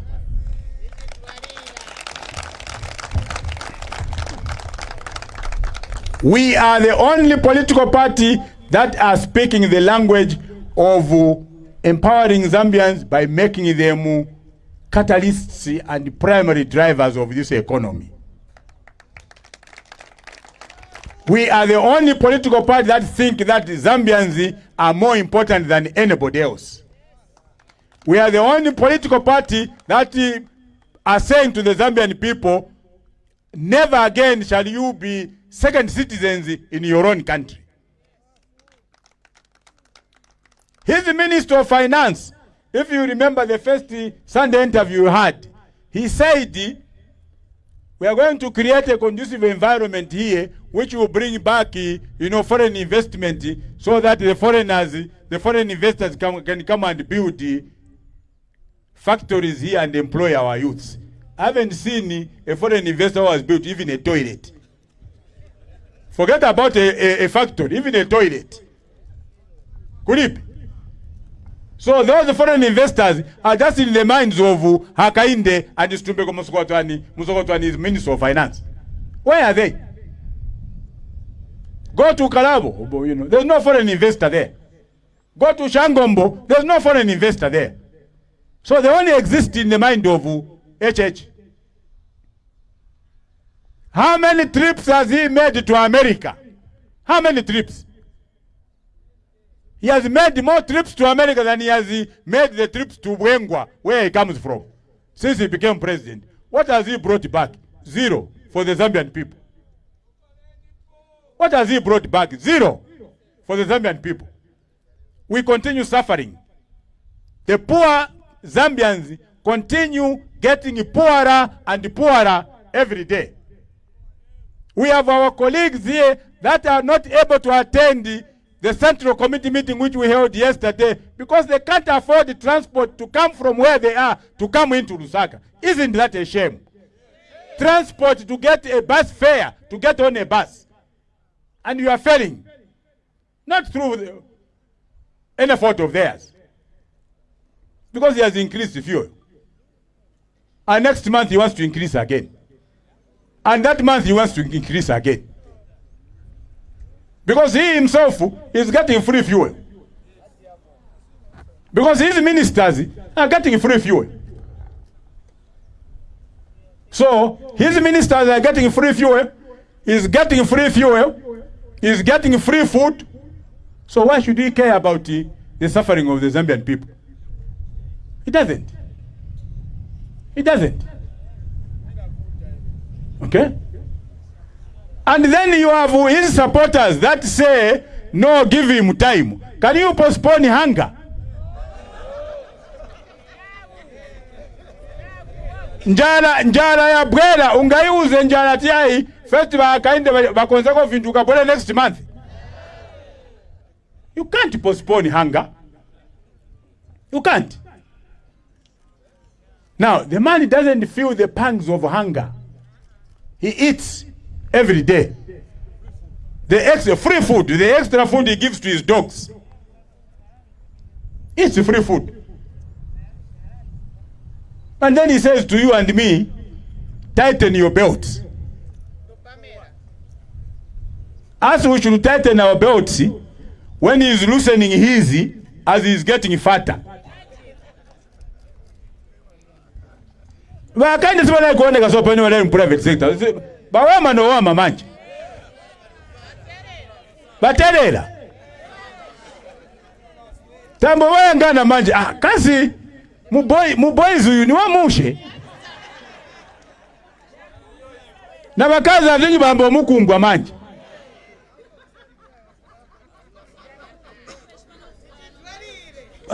We are the only political party that are speaking the language of uh, empowering Zambians by making them uh, catalysts and primary drivers of this economy. We are the only political party that think that Zambians are more important than anybody else. We are the only political party that uh, are saying to the Zambian people, never again shall you be second citizens in your own country. The Minister of Finance. If you remember the first Sunday interview you had, he said, we are going to create a conducive environment here which will bring back, you know, foreign investment so that the foreigners, the foreign investors come, can come and build factories here and employ our youths. I haven't seen a foreign investor who has built even a toilet. Forget about a, a, a factory, even a toilet. Could? So those foreign investors are just in the minds of Hakainde and Situmbeko Musokotwane. Musokotwane is Minister of Finance. Where are they? Go to Kalabo, you know, there's no foreign investor there. Go to Shangombo, there's no foreign investor there. So they only exist in the mind of HH. How many trips has he made to America? How many trips? He has made more trips to America than he has made the trips to Bweengwa, where he comes from, since he became president. What has he brought back? Zero for the Zambian people. What has he brought back? Zero for the Zambian people. We continue suffering. The poor Zambians continue getting poorer and poorer every day. We have our colleagues here that are not able to attend the central committee meeting which we held yesterday because they can't afford the transport to come from where they are to come into Lusaka. Isn't that a shame? Transport to get a bus fare, to get on a bus. And you are failing. Not through the, any fault of theirs. Because he has increased the fuel. And next month he wants to increase again. And that month he wants to increase again. Because he himself is getting free fuel. Because his ministers are getting free fuel. So his ministers are getting free fuel, he's getting free fuel, he's getting free food. So why should he care about the, the suffering of the Zambian people? He doesn't. He doesn't. Okay? And then you have his supporters that say, no, give him time. Can you postpone hunger? njala njala ya bwera ungaiuze njala tiai first bakainde bakonzeko vintu kabwera next month you can't postpone hunger You can't. Now, the man doesn't feel the pangs of hunger. He eats every day. The extra free food, the extra food he gives to his dogs. It's free food. And then he says to you and me, tighten your belts. As we should tighten our belts when he is loosening his as he is getting fatter. vakaenda sivanai kuoneka sopani valari muprivate sector. Vawama nowama manje. Vaterera tambo vayangana manje. Ah, kasi muboizi uyu ni wamushe na vakazi avinyi vamba omukungwa manje.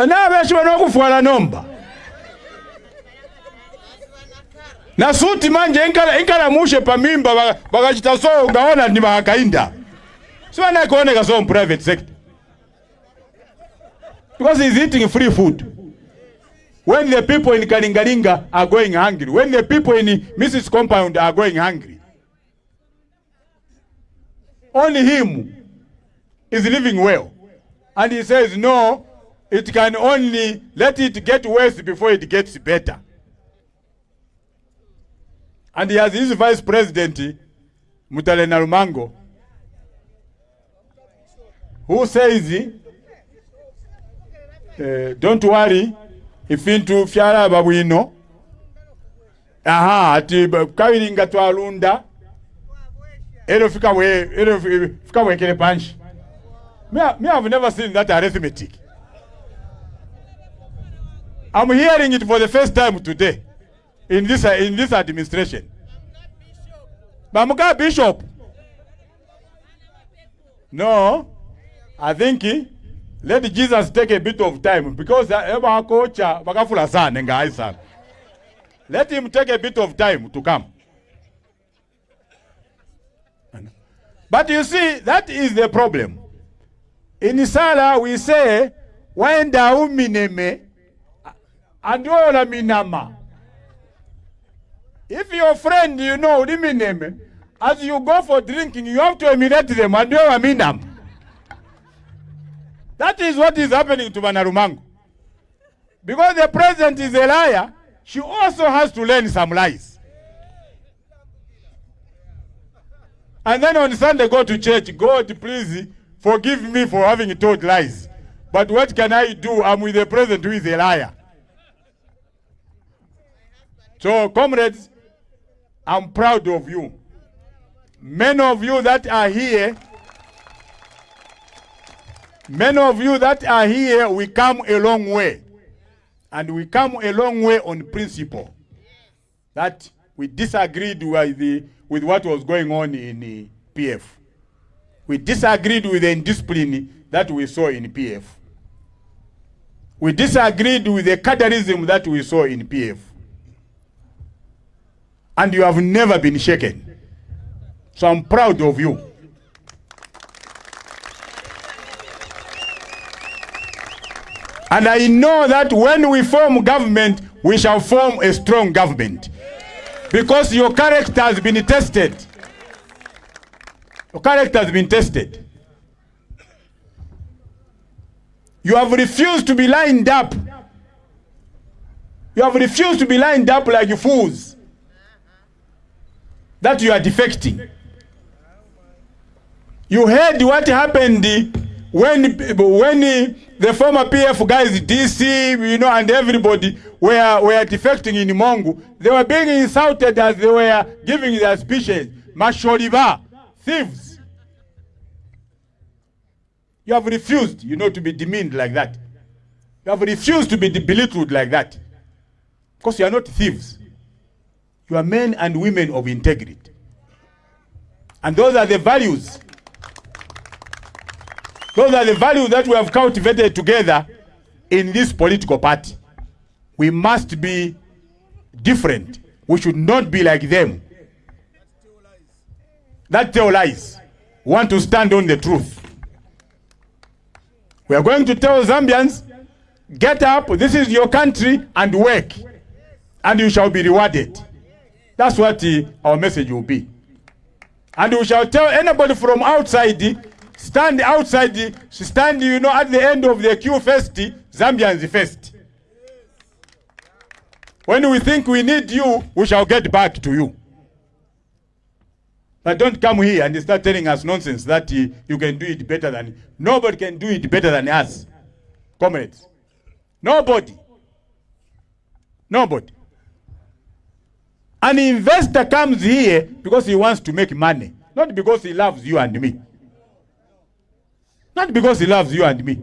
Naveshiva nokufwala nomba. Na suti manje inkala inkala mushe pamimba mimba bakachita so ngaona ni bakakainda siwana kuoneka so private sector. Because he's eating free food. When the people in Kalingalinga are going hungry when the people in Mrs compound are going hungry only him is living well. And he says no it can only let it get worse before it gets better and he has his vice president Mutale Narumango who says uh, don't worry ifintu fyalaba bwino aha ati ba- kabiringa twalunda ero fika we ero fika we kele panshi me, me have never seen that arithmetic. I'm hearing it for the first time today in this in this administration. Bamuka Bishop. No, I think eh, let Jesus take a bit of time because eba kocha bakafula sana ngai sana. Let him take a bit of time to come. But you see, that is the problem. In Sala we say, wenda umineme andiola minama. If your friend, you know, Limineme, eh, as you go for drinking, you have to emulate them and do a minam. That is what is happening to Banarumango. Because the president is a liar, she also has to learn some lies. And then on Sunday, go to church. God, please forgive me for having told lies. But what can I do? I'm with the president who is a liar. So, comrades, I'm proud of you. Many of you that are here, many of you that are here, we come a long way. And we come a long way on principle. That we disagreed with, the, with what was going on in uh, the PF. We disagreed with the indiscipline that we saw in PF. We disagreed with the cadreism that we saw in PF and you have never been shaken. So I'm proud of you. And I know that when we form government, we shall form a strong government. Because your character has been tested. Your character has been tested. You have refused to be lined up. You have refused to be lined up like you fools that you are defecting. You heard what happened when when the former PF guys, DC, you know, and everybody were were defecting in Mongu. They were being insulted as they were giving their speeches. Masholiva, thieves. You have refused, you know, to be demeaned like that. You have refused to be belittled like that. Because you are not thieves. You are men and women of integrity. And those are the values. Those are the values that we have cultivated together in this political party. We must be different. We should not be like them. That tell lies. We want to stand on the truth. We are going to tell Zambians Get up, this is your country, and work, and you shall be rewarded. That's what uh, our message will be. And we shall tell anybody from outside, stand outside, stand, you know, at the end of the queue first, Zambians first. When we think we need you, we shall get back to you. But don't come here and start telling us nonsense that uh, you can do it better than nobody can do it better than us, comrades. Nobody. Nobody. An investor comes here because he wants to make money, not because he loves you and me. Not because he loves you and me.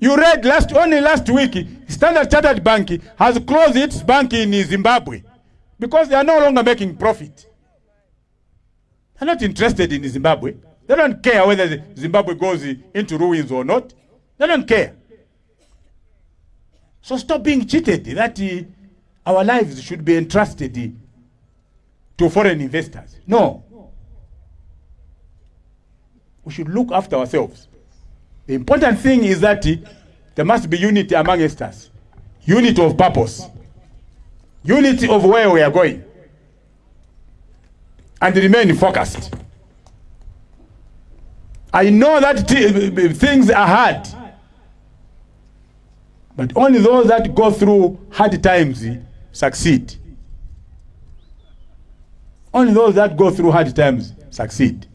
You read last only last week, Standard Chartered Bank has closed its bank in Zimbabwe because they are no longer making profit. They're not interested in Zimbabwe. They don't care whether Zimbabwe goes into ruins or not. They don't care. So stop being cheated that uh, our lives should be entrusted to foreign investors. No. We should look after ourselves. The important thing is that there must be unity amongst us. Unity of purpose. Unity of where we are going. And remain focused. I know that things are hard. But only those that go through hard times succeed. Only those that go through hard times succeed.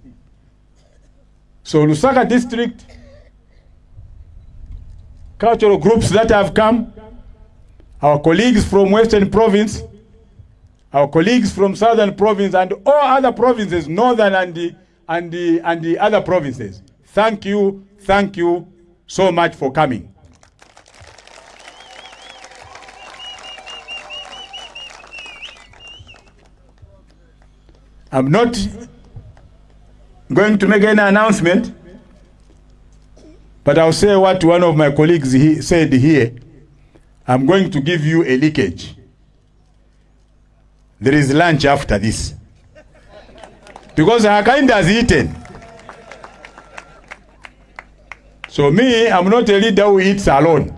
So Lusaka district, cultural groups that have come, our colleagues from Western Province, our colleagues from Southern Province, and all other provinces, Northern and the, and the, and the other provinces. Thank you, thank you so much for coming. I'm not going to make any announcement, but I'll say what one of my colleagues he said here. I'm going to give you a leakage. There is lunch after this. Because Hakainde has eaten. So me, I'm not a leader who eats alone.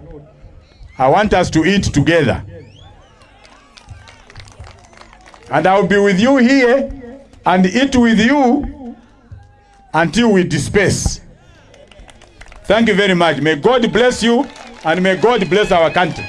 I want us to eat together. And I'll be with you here and eat with you until we disperse. Thank you very much. May God bless you and may God bless our country.